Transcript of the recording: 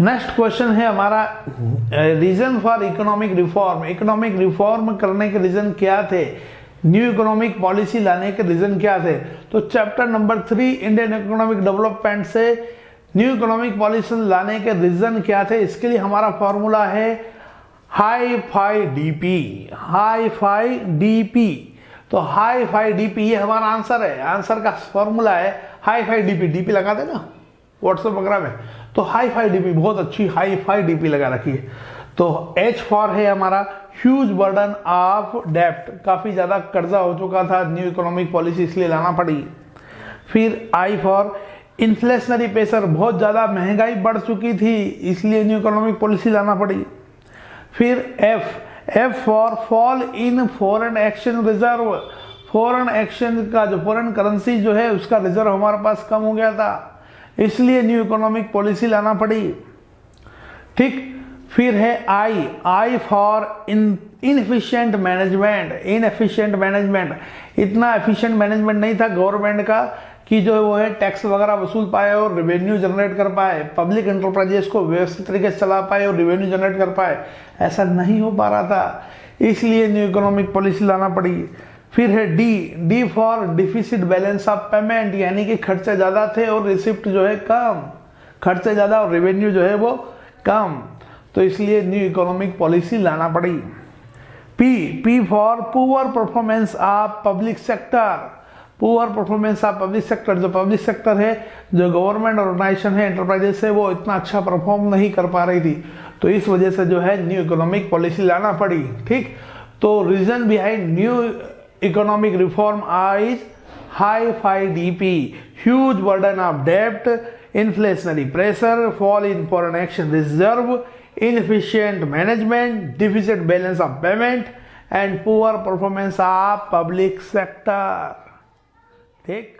Next question है हमारा reason for economic reform economic reform करने के रीजन क्या थे? न्यू इकोनॉमिक पॉलिसी लाने के रीजन क्या थे? तो chapter number three Indian economic development से न्यू इकोनॉमिक पॉलिसी लाने के रीजन क्या थे? इसके लिए हमारा फॉर्मूला है high fi DP high fi DP तो हाई फाई डीपी ये हमारा आंसर है। आंसर का फॉर्मूला है हाई फाई डीपी डीपी लगा देना। व्हाट्सएप वगैरह में तो हाई फाई डीपी बहुत अच्छी हाई फाई डीपी लगा रखी है। तो एच फॉर है हमारा। ह्यूज बर्डन ऑफ़ डेप्ट काफ़ी ज़्यादा कर्जा हो चुका था न्यू इकोनॉमिक पॉलिसी इसलिए लाना पड़ी। फिर आई फॉर इन्फ्लेशनरी प्रेशर बहुत ज़्यादा महँगाई बढ़ चुकी थी, इसलिए न्यू इकोनॉमिक पॉलिसी लाना पड़ी। फिर F F for fall in foreign exchange reserve foreign exchange का जो फॉरेन करेंसी जो है, उसका रिज़र्व हमारे पास कम हो गया था। इसलिए न्यू इकोनॉमिक पॉलिसी लाना पड़ी। ठीक, फिर है I I for in inefficient management inefficient management इतना एफिशिएंट मैनेजमेंट नहीं था गवर्नमेंट का कि जो है वो है टैक्स वगैरह वसूल पाए और रेवेन्यू जनरेट कर पाए पब्लिक एंटरप्राइजेस को व्यवस्थित तरीके से चला पाए और रेवेन्यू जनरेट कर पाए। ऐसा नहीं हो पा रहा था। इसलिए न्यू इकोनॉमिक पॉलिसी लाना पड़ी। फिर है D D for deficit balance of payment यानी कि खर्चे ज़्यादा थे और रिसिप्ट जो है कम। खर्चे ज़्यादा और रेवेन्यू जो है वो कम। तो इसलिए न्यू इकोनॉमिक पॉलिसी लाना पड़ी। P P for poor performance of public sector poor performance of public sector जो पब्लिक सेक्टर है, जो गवर्नमेंट ऑर्गेनाइजेशन है एंटरप्राइजेस है, वो इतना अच्छा परफॉर्म नहीं कर पा रही थी। तो इस वजह से जो है न्यू इकोनॉमिक पॉलिसी लाना पड़ी, ठीक? तो reason behind new economic reform is high FI DP, huge burden of debt, inflationary pressure, fall in foreign action reserve, inefficient management, deficit balance of payment and poor performance of public sector. ठीक